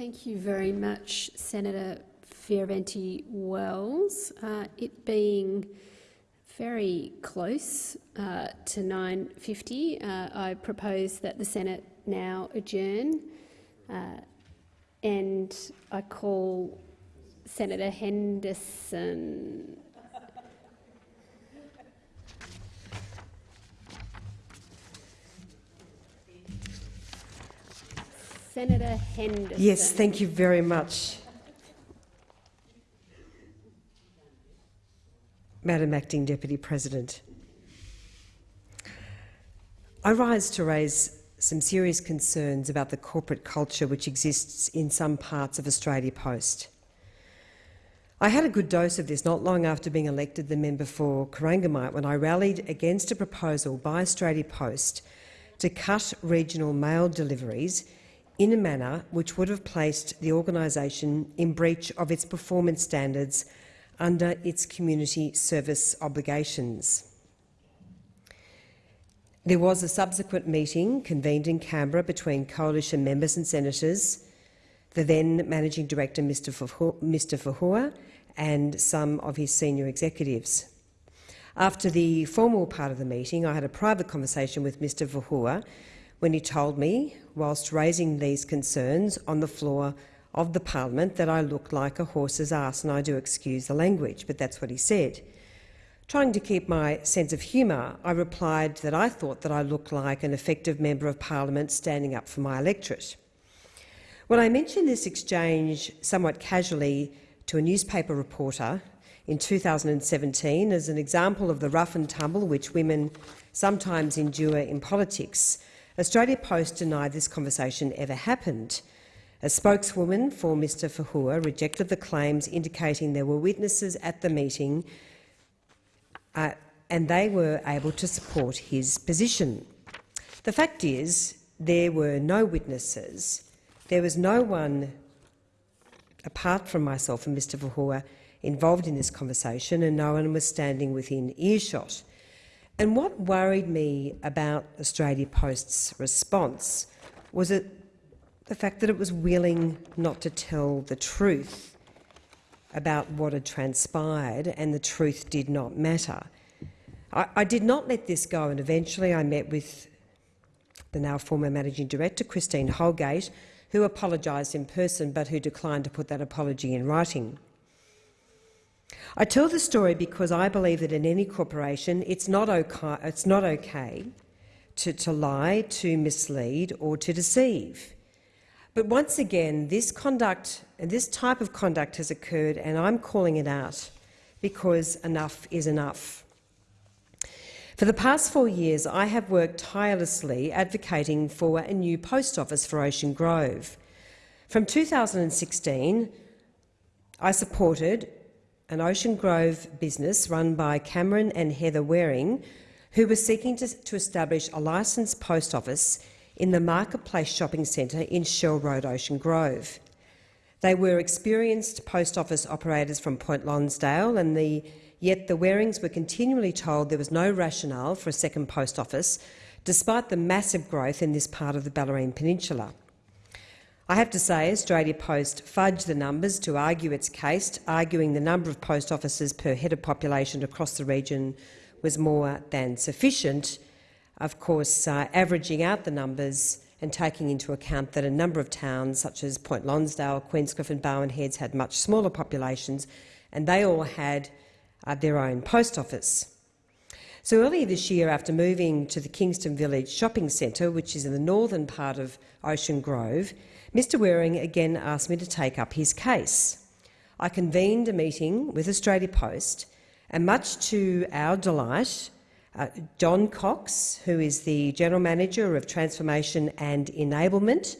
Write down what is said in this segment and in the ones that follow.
Thank you very much, Senator Fierravanti Wells. Uh, it being very close uh, to 9.50, uh, I propose that the Senate now adjourn uh, and I call Senator Henderson. Senator Henderson. Yes, thank you very much. Madam Acting Deputy President. I rise to raise some serious concerns about the corporate culture which exists in some parts of Australia Post. I had a good dose of this not long after being elected the member for Corangamite when I rallied against a proposal by Australia Post to cut regional mail deliveries in a manner which would have placed the organisation in breach of its performance standards under its community service obligations. There was a subsequent meeting convened in Canberra between coalition members and senators, the then Managing Director Mr Fahour and some of his senior executives. After the formal part of the meeting, I had a private conversation with Mr Fahour when he told me, whilst raising these concerns on the floor of the parliament, that I looked like a horse's ass, and I do excuse the language, but that's what he said. Trying to keep my sense of humour, I replied that I thought that I looked like an effective member of parliament standing up for my electorate. When I mentioned this exchange somewhat casually to a newspaper reporter in 2017 as an example of the rough and tumble which women sometimes endure in politics, Australia Post denied this conversation ever happened. A spokeswoman for Mr Fahour rejected the claims indicating there were witnesses at the meeting uh, and they were able to support his position. The fact is, there were no witnesses. There was no one, apart from myself and Mr Fahour, involved in this conversation, and no one was standing within earshot. And what worried me about Australia Post's response was it, the fact that it was willing not to tell the truth about what had transpired, and the truth did not matter. I, I, did not let this go, and eventually I met with the now former Managing Director, Christine Holgate, who apologised in person but who declined to put that apology in writing. I tell the story because I believe that in any corporation it's not okay, it's not okay to, to lie, to mislead or to deceive. But once again, this conduct this type of conduct has occurred, and I'm calling it out because enough is enough. For the past four years, I have worked tirelessly advocating for a new post office for Ocean Grove. From 2016, I supported an Ocean Grove business run by Cameron and Heather Waring, who were seeking to, to establish a licensed post office in the Marketplace Shopping Centre in Shell Road, Ocean Grove. They were experienced post office operators from Point Lonsdale, and the, yet the Warings were continually told there was no rationale for a second post office, despite the massive growth in this part of the Bellarine Peninsula. I have to say Australia Post fudged the numbers to argue its case, arguing the number of post offices per head of population across the region was more than sufficient, of course, uh, averaging out the numbers and taking into account that a number of towns, such as Point Lonsdale, Queenscliff and Barwon Heads, had much smaller populations, and they all had uh, their own post office. So earlier this year, after moving to the Kingston Village Shopping Centre, which is in the northern part of Ocean Grove, Mr Waring again asked me to take up his case. I convened a meeting with Australia Post, and much to our delight, uh, John Cox, who is the General Manager of Transformation and Enablement,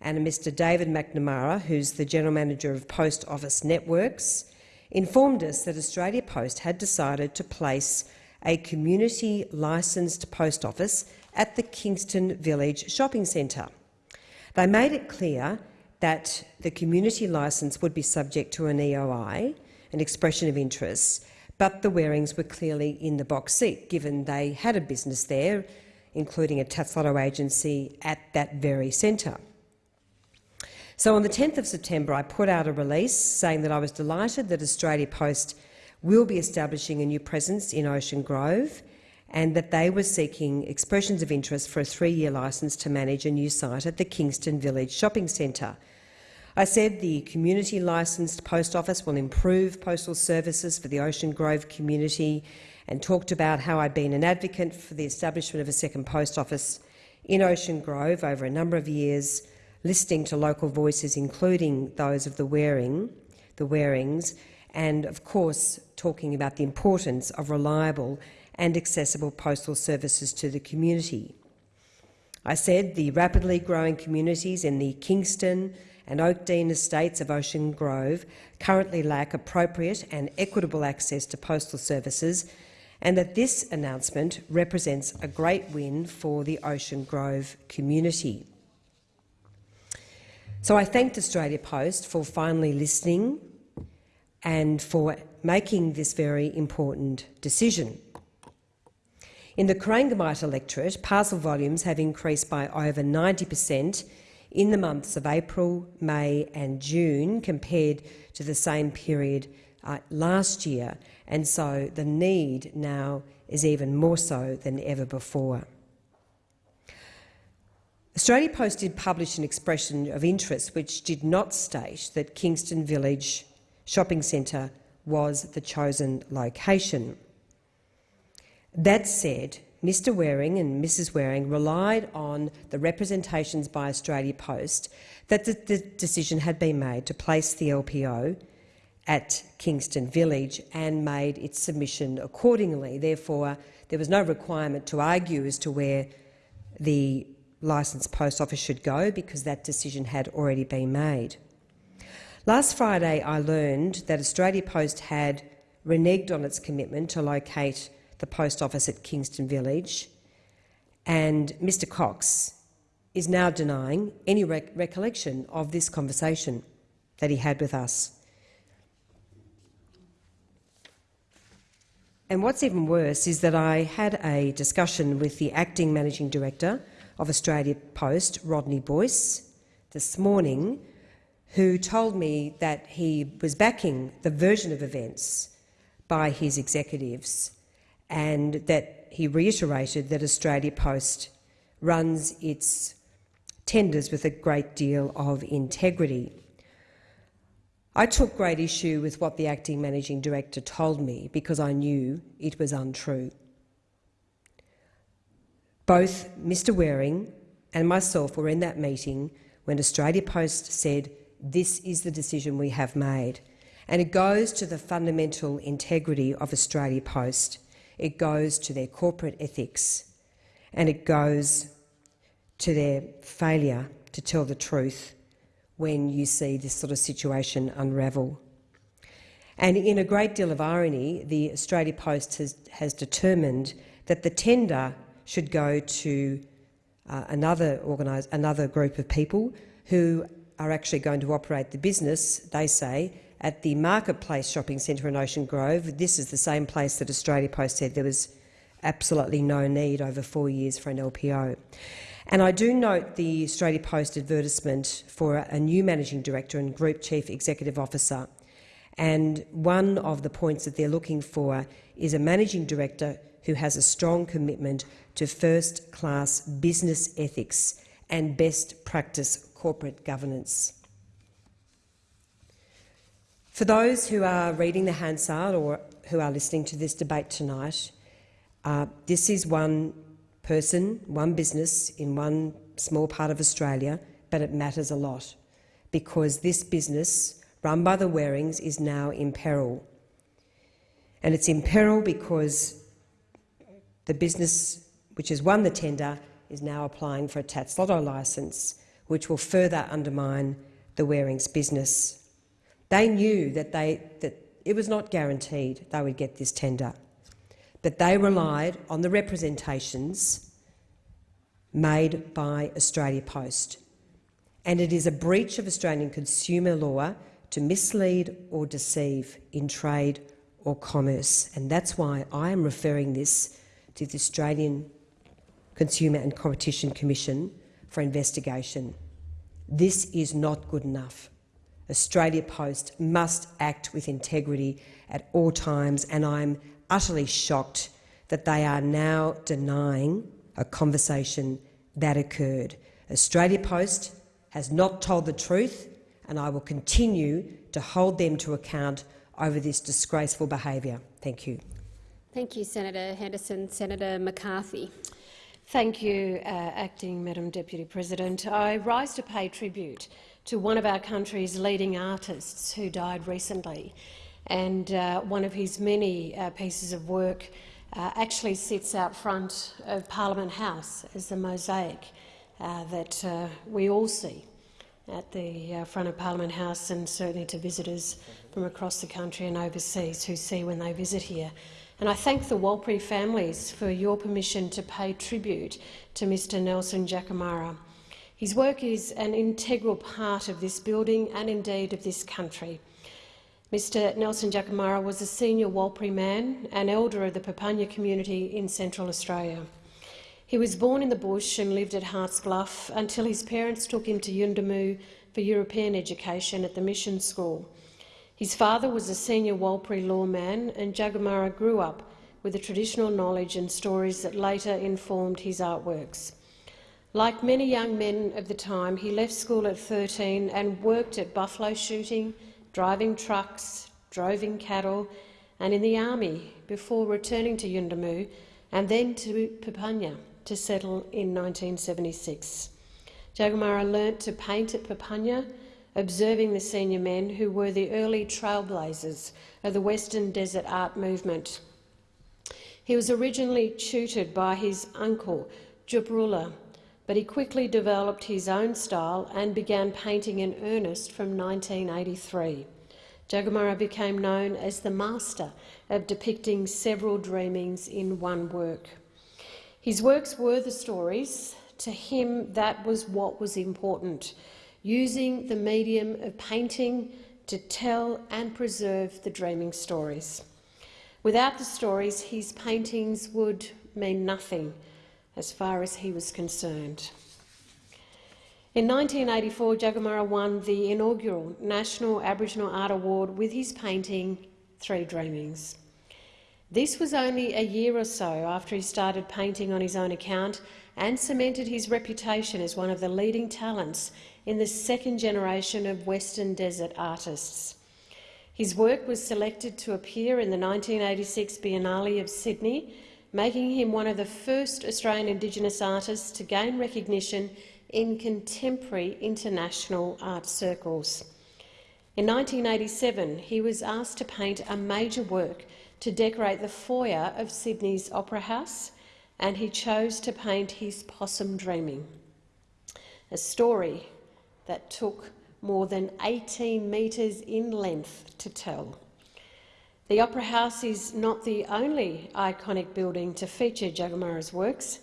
and Mr David McNamara, who's the General Manager of Post Office Networks, informed us that Australia Post had decided to place a community licensed post office at the Kingston Village Shopping Centre. They made it clear that the community licence would be subject to an EOI, an expression of interest, but the Warings were clearly in the box seat, given they had a business there, including a tax agency at that very centre. So on the 10th of September, I put out a release saying that I was delighted that Australia Post will be establishing a new presence in Ocean Grove and that they were seeking expressions of interest for a three-year licence to manage a new site at the Kingston Village Shopping Centre. I said the community licensed post office will improve postal services for the Ocean Grove community and talked about how I'd been an advocate for the establishment of a second post office in Ocean Grove over a number of years, listening to local voices, including those of the Waring, the Warings, and of course talking about the importance of reliable and accessible postal services to the community. I said the rapidly growing communities in the Kingston, and Oakdene estates of Ocean Grove currently lack appropriate and equitable access to postal services and that this announcement represents a great win for the Ocean Grove community. So I thanked Australia Post for finally listening and for making this very important decision. In the Corangamite electorate, parcel volumes have increased by over 90 per cent in the months of April, May and June compared to the same period uh, last year, and so the need now is even more so than ever before. Australia Post did publish an expression of interest which did not state that Kingston Village Shopping Centre was the chosen location. That said, Mr Waring and Mrs Waring relied on the representations by Australia Post that the, the, decision had been made to place the LPO at Kingston Village and made its submission accordingly. Therefore, there was no requirement to argue as to where the licensed post office should go because that decision had already been made. Last Friday, I learned that Australia Post had reneged on its commitment to locate the post office at Kingston Village, and Mr Cox is now denying any rec recollection of this conversation that he had with us. And what's even worse is that I had a discussion with the acting managing director of Australia Post, Rodney Boyce, this morning, who told me that he was backing the version of events by his executives and that he reiterated that Australia Post runs its tenders with a great deal of integrity. I took great issue with what the acting managing director told me because I knew it was untrue. Both Mr Waring and myself were in that meeting when Australia Post said, this is the decision we have made. And it goes to the fundamental integrity of Australia Post it goes to their corporate ethics, and it goes to their failure to tell the truth when you see this sort of situation unravel. And in a great deal of irony, the Australia Post has, has determined that the tender should go to uh, another, another group of people who are actually going to operate the business, they say, at the Marketplace Shopping Centre in Ocean Grove. This is the same place that Australia Post said there was absolutely no need over four years for an LPO. And I do note the Australia Post advertisement for a new managing director and group chief executive officer. And one of the points that they're looking for is a managing director who has a strong commitment to first-class business ethics and best practice corporate governance. For those who are reading the Hansard or who are listening to this debate tonight, uh, this is one person, one business in one small part of Australia, but it matters a lot because this business, run by the Warings, is now in peril. And it's in peril because the business which has won the tender is now applying for a Tatts Lotto licence, which will further undermine the Warings business. They knew that, they, that it was not guaranteed they would get this tender, but they relied on the representations made by Australia Post. And it is a breach of Australian consumer law to mislead or deceive in trade or commerce. And that's why I am referring this to the Australian Consumer and Competition Commission for investigation. This is not good enough. Australia Post must act with integrity at all times, and I'm utterly shocked that they are now denying a conversation that occurred. Australia Post has not told the truth, and I will continue to hold them to account over this disgraceful behaviour. Thank you. Thank you, Senator Henderson. Senator McCarthy. Thank you, uh, Acting Madam Deputy President. I rise to pay tribute to one of our country's leading artists who died recently, and uh, one of his many uh, pieces of work uh, actually sits out front of Parliament House as the mosaic uh, that uh, we all see at the front of Parliament House and certainly to visitors from across the country and overseas who see when they visit here. And I thank the Warlpiri families for your permission to pay tribute to Mr Nelson Jagamara. His work is an integral part of this building and indeed of this country. Mr Nelson Jagamara was a senior Warlpiri man and elder of the Papunya community in Central Australia. He was born in the bush and lived at Haasts Bluff until his parents took him to Yuendumu for European education at the mission school. His father was a senior Warlpiri lawman, and Jagamara grew up with the traditional knowledge and stories that later informed his artworks. Like many young men of the time, he left school at 13 and worked at buffalo shooting, driving trucks, droving cattle, and in the army before returning to Yuendumu and then to Papunya to settle in 1976. Jagamara learnt to paint at Papunya observing the senior men who were the early trailblazers of the Western Desert art movement. He was originally tutored by his uncle, Jubrullah, but he quickly developed his own style and began painting in earnest from 1983. Jagamara became known as the master of depicting several dreamings in one work. His works were the stories. To him, that was what was important using the medium of painting to tell and preserve the dreaming stories. Without the stories, his paintings would mean nothing as far as he was concerned. In 1984, Jagamara won the inaugural National Aboriginal Art Award with his painting Three Dreamings. This was only a year or so after he started painting on his own account and cemented his reputation as one of the leading talents in the second generation of Western Desert artists. His work was selected to appear in the 1986 Biennale of Sydney, making him one of the first Australian Indigenous artists to gain recognition in contemporary international art circles. In 1987, he was asked to paint a major work to decorate the foyer of Sydney's Opera House, and he chose to paint his Possum Dreaming, a story that took more than 18 metres in length to tell. The Opera House is not the only iconic building to feature Jagamara's works.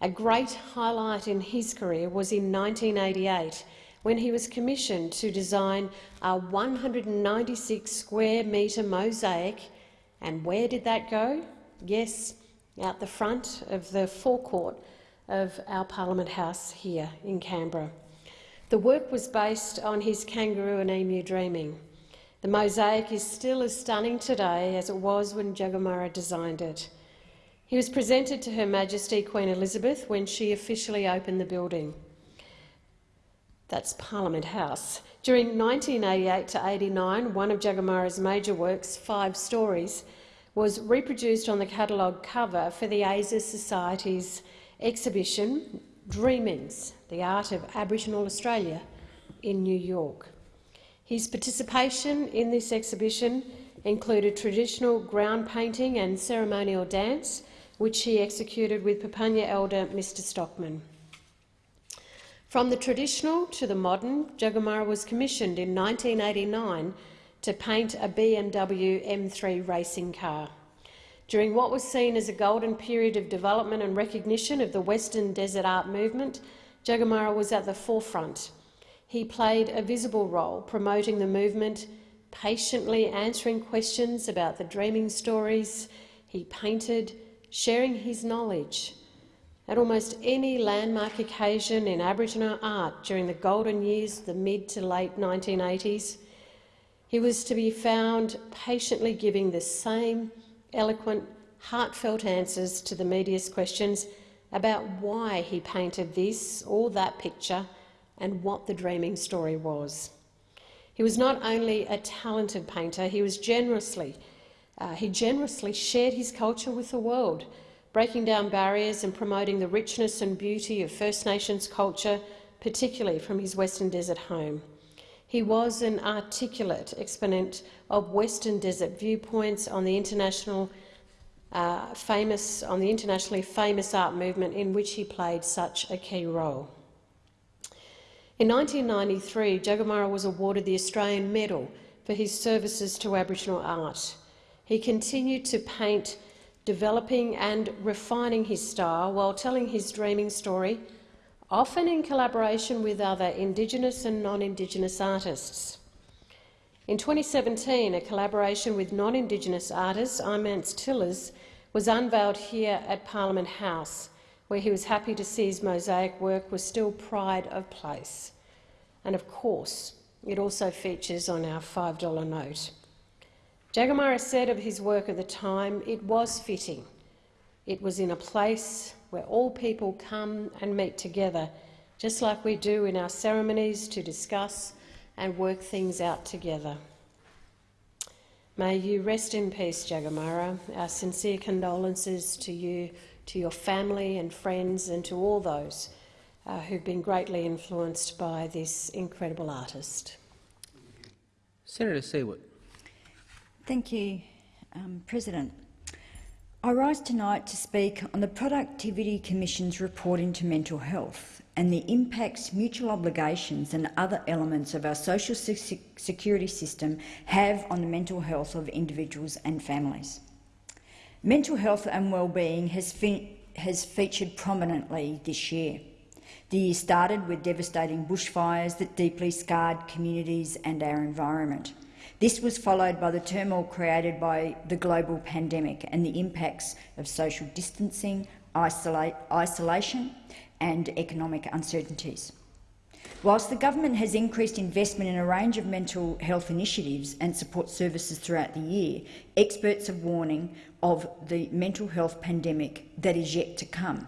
A great highlight in his career was in 1988 when he was commissioned to design a 196 square metre mosaic. And where did that go? Yes, out the front of the forecourt of our Parliament House here in Canberra. The work was based on his kangaroo and emu dreaming. The mosaic is still as stunning today as it was when Jagamara designed it. He was presented to Her Majesty Queen Elizabeth when she officially opened the building. That's Parliament House. During 1988 to 89, one of Jagamara's major works, Five Stories, was reproduced on the catalogue cover for the Asia Society's exhibition Dreamings, the Art of Aboriginal Australia in New York. His participation in this exhibition included traditional ground painting and ceremonial dance, which he executed with Papunya elder Mr Stockman. From the traditional to the modern, Jagamara was commissioned in 1989 to paint a BMW M3 racing car. During what was seen as a golden period of development and recognition of the Western Desert art movement, Jagamara was at the forefront. He played a visible role promoting the movement, patiently answering questions about the dreaming stories he painted, sharing his knowledge. At almost any landmark occasion in Aboriginal art during the golden years, of the mid to late 1980s, he was to be found patiently giving the same eloquent, heartfelt answers to the media's questions about why he painted this or that picture and what the dreaming story was. He was not only a talented painter, he was generously, uh, he generously shared his culture with the world, breaking down barriers and promoting the richness and beauty of First Nations culture, particularly from his Western Desert home. He was an articulate exponent of Western Desert viewpoints on the international uh, famous on the internationally famous art movement in which he played such a key role. In 1993, Jagamara was awarded the Australian Medal for his services to Aboriginal art. He continued to paint developing and refining his style while telling his dreaming story, often in collaboration with other Indigenous and non-Indigenous artists. In 2017, a collaboration with non-Indigenous artist Imants Tillers was unveiled here at Parliament House, where he was happy to see his mosaic work was still pride of place. And of course, it also features on our $5 note. Jagamara said of his work at the time, it was fitting. It was in a place where all people come and meet together, just like we do in our ceremonies to discuss and work things out together. May you rest in peace, Jagamara. Our sincere condolences to you, to your family and friends, and to all those uh, who've been greatly influenced by this incredible artist. Senator Siewert. Thank you, um, President. I rise tonight to speak on the Productivity Commission's report into mental health and the impacts mutual obligations and other elements of our social security system have on the mental health of individuals and families. Mental health and well-being has, has featured prominently this year. The year started with devastating bushfires that deeply scarred communities and our environment. This was followed by the turmoil created by the global pandemic and the impacts of social distancing, isolate, isolation and economic uncertainties. Whilst the government has increased investment in a range of mental health initiatives and support services throughout the year, experts are warning of the mental health pandemic that is yet to come.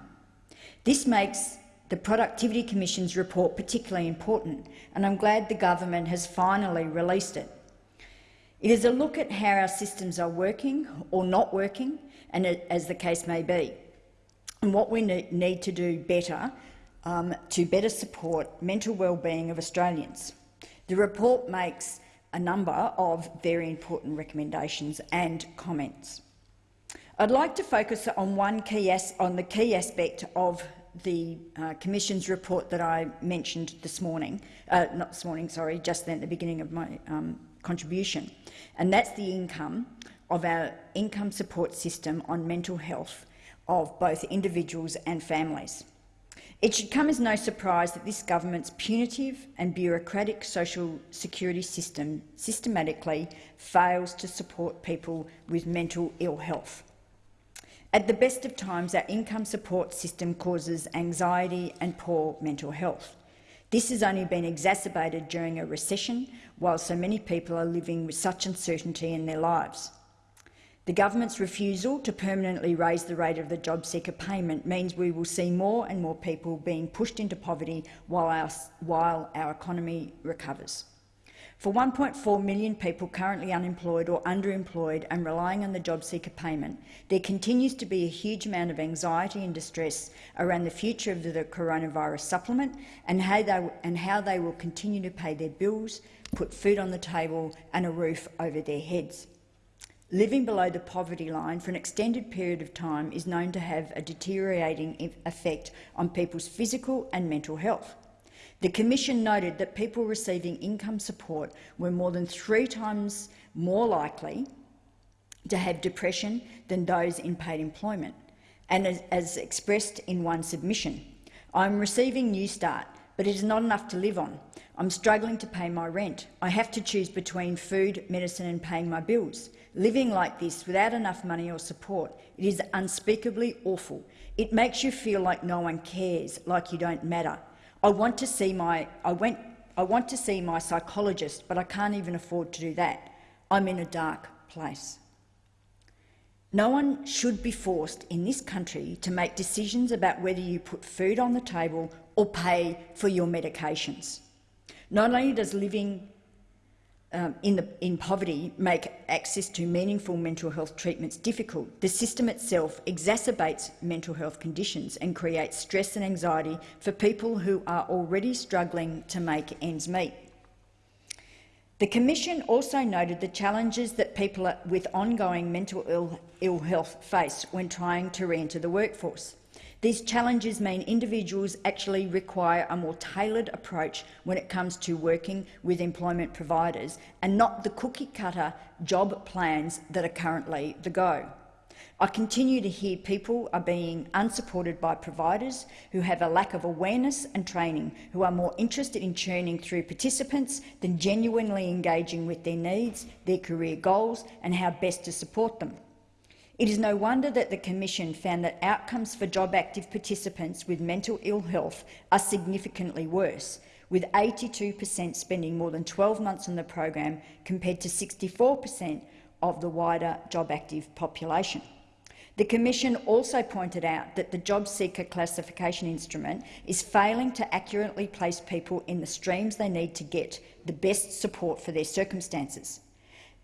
This makes the Productivity Commission's report particularly important, and I'm glad the government has finally released it. It is a look at how our systems are working or not working, and as the case may be, and what we need to do better um, to better support mental well-being of Australians. The report makes a number of very important recommendations and comments. I'd like to focus on one key on the key aspect of the uh, Commission's report that I mentioned this morning, uh, not this morning, sorry, just then at the beginning of my um, contribution, and that's the income of our income support system on mental health of both individuals and families. It should come as no surprise that this government's punitive and bureaucratic social security system systematically fails to support people with mental ill health. At the best of times, our income support system causes anxiety and poor mental health. This has only been exacerbated during a recession, while so many people are living with such uncertainty in their lives. The government's refusal to permanently raise the rate of the job seeker payment means we will see more and more people being pushed into poverty while our, while our economy recovers. For 1.4 million people currently unemployed or underemployed and relying on the job seeker payment, there continues to be a huge amount of anxiety and distress around the future of the coronavirus supplement and how they, and how they will continue to pay their bills, put food on the table and a roof over their heads. Living below the poverty line for an extended period of time is known to have a deteriorating effect on people's physical and mental health. The Commission noted that people receiving income support were more than three times more likely to have depression than those in paid employment. And as, as expressed in one submission, I'm receiving Newstart but it is not enough to live on. I'm struggling to pay my rent. I have to choose between food, medicine and paying my bills. Living like this without enough money or support, it is unspeakably awful. It makes you feel like no one cares, like you don't matter. I want to see my, I went, I want to see my psychologist, but I can't even afford to do that. I'm in a dark place. No one should be forced in this country to make decisions about whether you put food on the table or pay for your medications. Not only does living um, in, the, in poverty make access to meaningful mental health treatments difficult, the system itself exacerbates mental health conditions and creates stress and anxiety for people who are already struggling to make ends meet. The Commission also noted the challenges that people with ongoing mental Ill, Ill health face when trying to re-enter the workforce. These challenges mean individuals actually require a more tailored approach when it comes to working with employment providers and not the cookie-cutter job plans that are currently the go. I continue to hear people are being unsupported by providers who have a lack of awareness and training, who are more interested in churning through participants than genuinely engaging with their needs, their career goals and how best to support them. It is no wonder that the Commission found that outcomes for job-active participants with mental ill health are significantly worse, with 82 per cent spending more than 12 months on the program compared to 64 per cent of the wider job-active population. The Commission also pointed out that the job seeker classification instrument is failing to accurately place people in the streams they need to get the best support for their circumstances.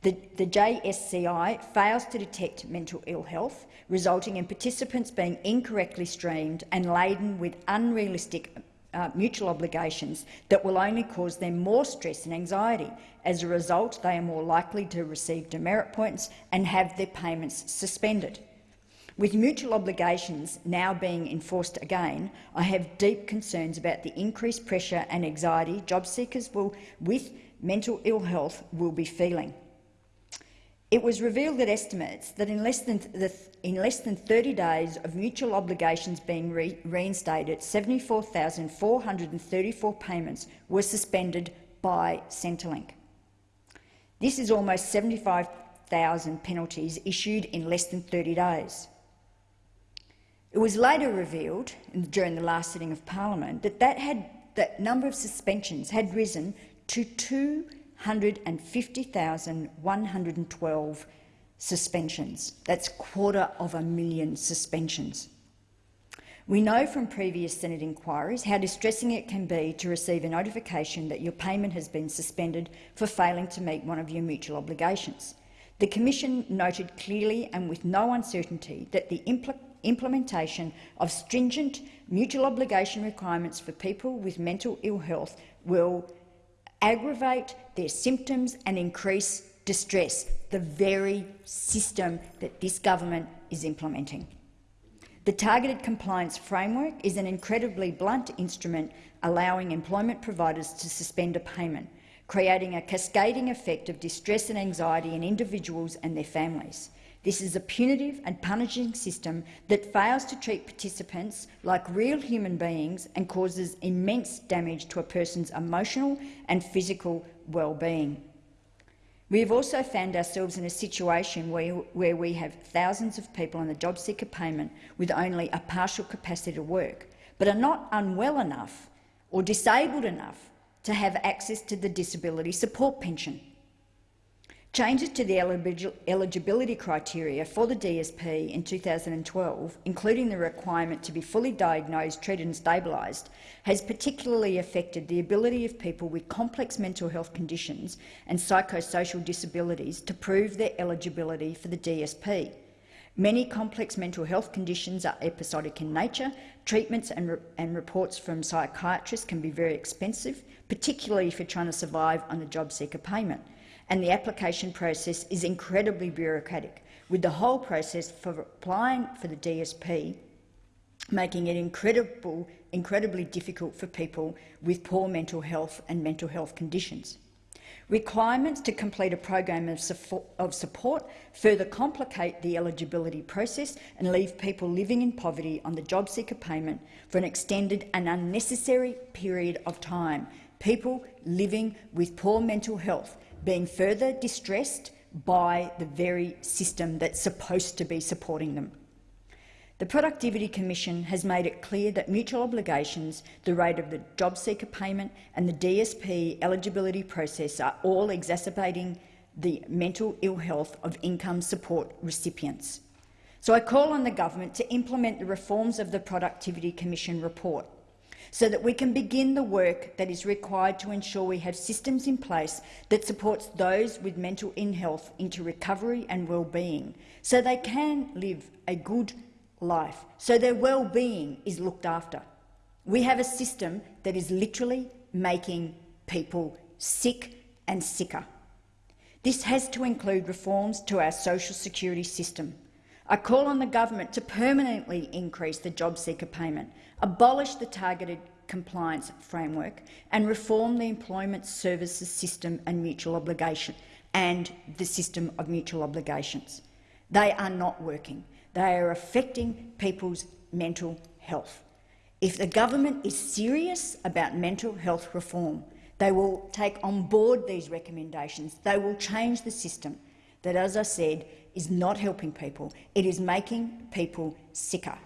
The, the JSCI fails to detect mental ill health, resulting in participants being incorrectly streamed and laden with unrealistic uh, mutual obligations that will only cause them more stress and anxiety. As a result, they are more likely to receive demerit points and have their payments suspended. With mutual obligations now being enforced again, I have deep concerns about the increased pressure and anxiety job seekers will, with mental ill health will be feeling. It was revealed that estimates that in less than, the, in less than 30 days of mutual obligations being re reinstated, 74,434 payments were suspended by Centrelink. This is almost 75,000 penalties issued in less than 30 days. It was later revealed during the last sitting of Parliament that that, had, that number of suspensions had risen to 250,112 suspensions. That's a quarter of a million suspensions. We know from previous Senate inquiries how distressing it can be to receive a notification that your payment has been suspended for failing to meet one of your mutual obligations. The Commission noted clearly and with no uncertainty that the impl implementation of stringent mutual obligation requirements for people with mental ill health will aggravate their symptoms and increase distress, the very system that this government is implementing. The Targeted Compliance Framework is an incredibly blunt instrument allowing employment providers to suspend a payment, creating a cascading effect of distress and anxiety in individuals and their families. This is a punitive and punishing system that fails to treat participants like real human beings and causes immense damage to a person's emotional and physical well-being. We have also found ourselves in a situation where, where we have thousands of people on the job seeker payment with only a partial capacity to work, but are not unwell enough or disabled enough to have access to the disability support pension. Changes to the eligibility criteria for the DSP in 2012, including the requirement to be fully diagnosed, treated and stabilised, has particularly affected the ability of people with complex mental health conditions and psychosocial disabilities to prove their eligibility for the DSP. Many complex mental health conditions are episodic in nature. Treatments and, re and reports from psychiatrists can be very expensive, particularly if you're trying to survive on a job seeker payment and the application process is incredibly bureaucratic, with the whole process for applying for the DSP making it incredible, incredibly difficult for people with poor mental health and mental health conditions. Requirements to complete a program of support, further complicate the eligibility process and leave people living in poverty on the job seeker payment for an extended and unnecessary period of time. People living with poor mental health being further distressed by the very system that's supposed to be supporting them. The Productivity Commission has made it clear that mutual obligations, the rate of the job seeker payment and the DSP eligibility process are all exacerbating the mental ill health of income support recipients. So I call on the government to implement the reforms of the Productivity Commission report so that we can begin the work that is required to ensure we have systems in place that supports those with mental ill health into recovery and well-being, so they can live a good life, so their well-being is looked after. We have a system that is literally making people sick and sicker. This has to include reforms to our social security system. I call on the government to permanently increase the job seeker payment, abolish the targeted compliance framework and reform the employment services system and mutual obligation and the system of mutual obligations. They are not working. They are affecting people's mental health. If the government is serious about mental health reform, they will take on board these recommendations. They will change the system that, as I said, is not helping people. It is making people sicker.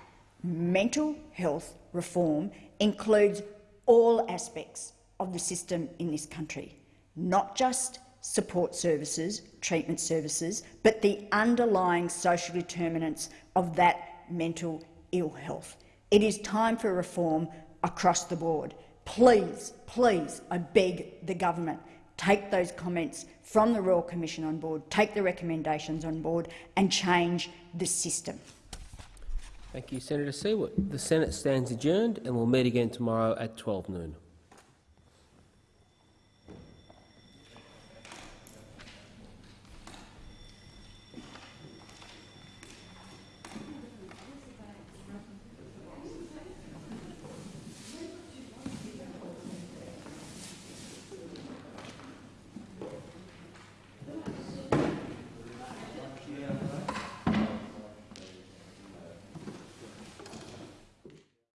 Mental health reform includes all aspects of the system in this country, not just support services, treatment services, but the underlying social determinants of that mental ill health. It is time for reform across the board. Please, please, I beg the government, take those comments from the Royal Commission on board, take the recommendations on board and change the system. Thank you, Senator Siewert. The Senate stands adjourned and we'll meet again tomorrow at 12 noon.